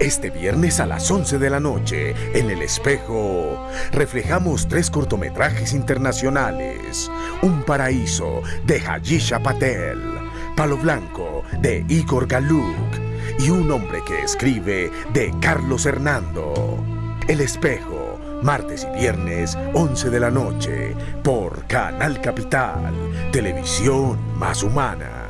Este viernes a las 11 de la noche, en El Espejo, reflejamos tres cortometrajes internacionales. Un paraíso de Hayisha Patel, Palo Blanco de Igor Galuk y Un hombre que escribe de Carlos Hernando. El Espejo, martes y viernes, 11 de la noche, por Canal Capital, televisión más humana.